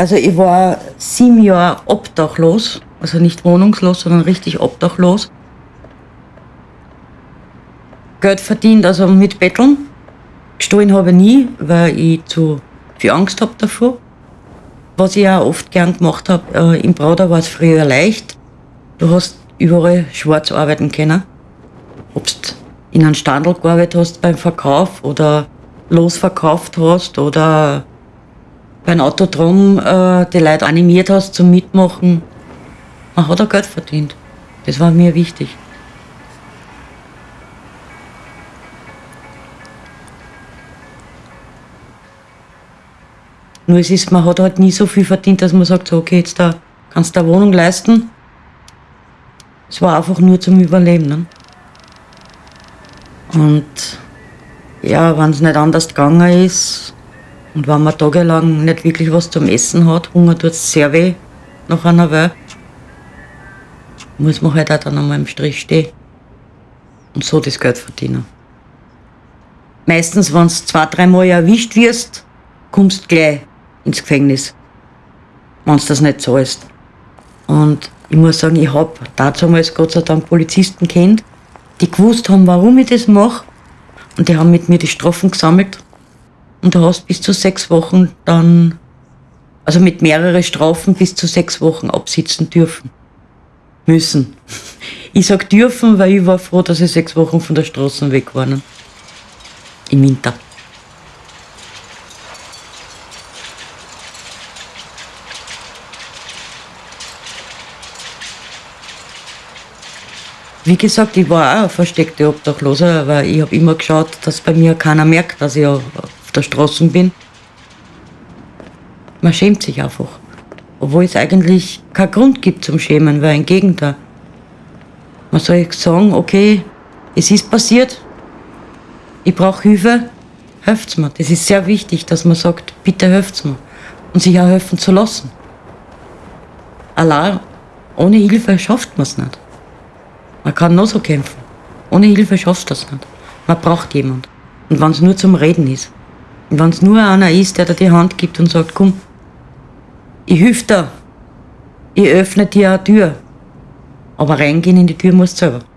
Also ich war sieben Jahre obdachlos, also nicht wohnungslos, sondern richtig obdachlos. Geld verdient, also mit Betteln. Gestohlen habe ich nie, weil ich zu viel Angst habe davor. Was ich auch oft gern gemacht habe, äh, im Brauder war es früher leicht. Du hast überall schwarz arbeiten können. Ob du in einem Standel gearbeitet hast beim Verkauf oder losverkauft hast oder beim Autodrom äh, die Leute animiert hast zum Mitmachen. Man hat auch Geld verdient. Das war mir wichtig. Nur es ist, man hat halt nie so viel verdient, dass man sagt, so, okay, jetzt da kannst du eine Wohnung leisten. Es war einfach nur zum Überleben. Ne? Und ja, wenn es nicht anders gegangen ist und wenn man tagelang nicht wirklich was zum Essen hat, Hunger tut es sehr weh nach einer Weile, muss man halt auch dann einmal im Strich stehen und so das Geld verdienen. Meistens, wenn du zwei, dreimal erwischt wirst, kommst du gleich ins Gefängnis, wenn du das nicht zahlst. Und ich muss sagen, ich habe damals Gott sei Dank Polizisten kennt, die gewusst haben, warum ich das mache. Und die haben mit mir die Strafen gesammelt. Und du hast bis zu sechs Wochen dann, also mit mehreren Strafen bis zu sechs Wochen absitzen dürfen. Müssen. Ich sag dürfen, weil ich war froh, dass ich sechs Wochen von der Straße weg war. Ne? Im Winter. Wie gesagt, ich war auch ein versteckter Obdachloser, aber ich habe immer geschaut, dass bei mir keiner merkt, dass ich auf der Straße bin. Man schämt sich einfach. Obwohl es eigentlich keinen Grund gibt zum Schämen, weil im Gegenteil. Man soll sagen, okay, es ist passiert, ich brauche Hilfe, helft's mir. Das ist sehr wichtig, dass man sagt, bitte helft's mir. Und sich auch helfen zu lassen. Allein ohne Hilfe schafft man es nicht. Man kann nur so kämpfen. Ohne Hilfe schaffst du das nicht. Man braucht jemand. Und wenn es nur zum Reden ist. Wenn es nur einer ist, der dir die Hand gibt und sagt, komm, ich helfe dir. Ich öffne dir eine Tür. Aber reingehen in die Tür musst du selber.